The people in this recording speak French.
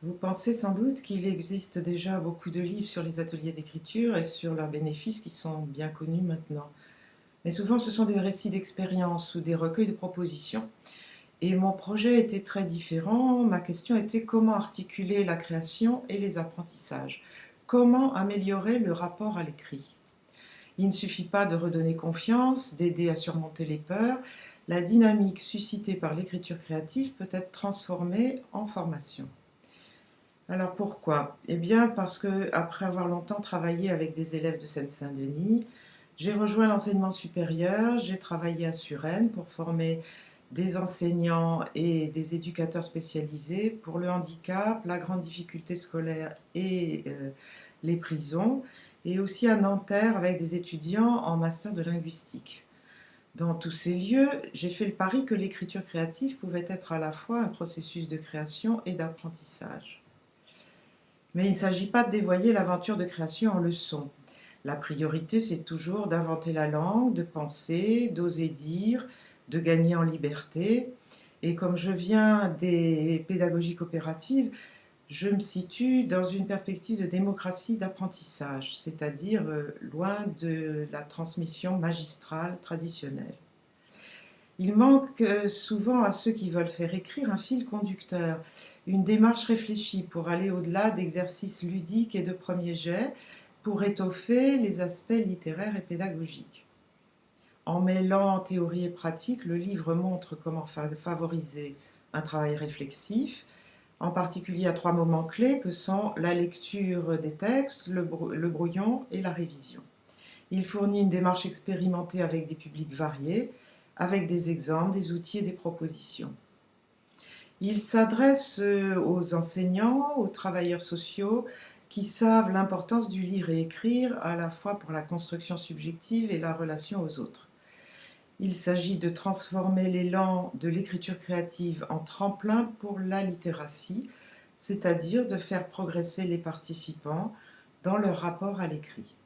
Vous pensez sans doute qu'il existe déjà beaucoup de livres sur les ateliers d'écriture et sur leurs bénéfices qui sont bien connus maintenant. Mais souvent ce sont des récits d'expérience ou des recueils de propositions. Et mon projet était très différent. Ma question était comment articuler la création et les apprentissages? Comment améliorer le rapport à l'écrit? Il ne suffit pas de redonner confiance, d'aider à surmonter les peurs. La dynamique suscitée par l'écriture créative peut être transformée en formation. Alors pourquoi? Eh bien parce que après avoir longtemps travaillé avec des élèves de Seine-Saint-Denis, j'ai rejoint l'enseignement supérieur, j'ai travaillé à Suresnes pour former des enseignants et des éducateurs spécialisés pour le handicap, la grande difficulté scolaire et euh, les prisons, et aussi à Nanterre avec des étudiants en master de linguistique. Dans tous ces lieux, j'ai fait le pari que l'écriture créative pouvait être à la fois un processus de création et d'apprentissage. Mais il ne s'agit pas de dévoyer l'aventure de création en leçon. La priorité, c'est toujours d'inventer la langue, de penser, d'oser dire, de gagner en liberté. Et comme je viens des pédagogies coopératives, je me situe dans une perspective de démocratie d'apprentissage, c'est-à-dire euh, loin de la transmission magistrale traditionnelle. Il manque euh, souvent à ceux qui veulent faire écrire un fil conducteur, une démarche réfléchie pour aller au-delà d'exercices ludiques et de premiers jets, pour étoffer les aspects littéraires et pédagogiques. En mêlant théorie et pratique, le livre montre comment favoriser un travail réflexif, en particulier à trois moments clés que sont la lecture des textes, le, brouillon et la révision. Il fournit une démarche expérimentée avec des publics variés, avec des exemples, des outils et des propositions. Il s'adresse euh, aux enseignants, aux travailleurs sociaux, qui savent l'importance du lire et écrire à la fois pour la construction subjective et la relation aux autres. Il s'agit de transformer l'élan de l'écriture créative en tremplin pour la littératie, c'est-à-dire de faire progresser les participants dans leur rapport à l'écrit.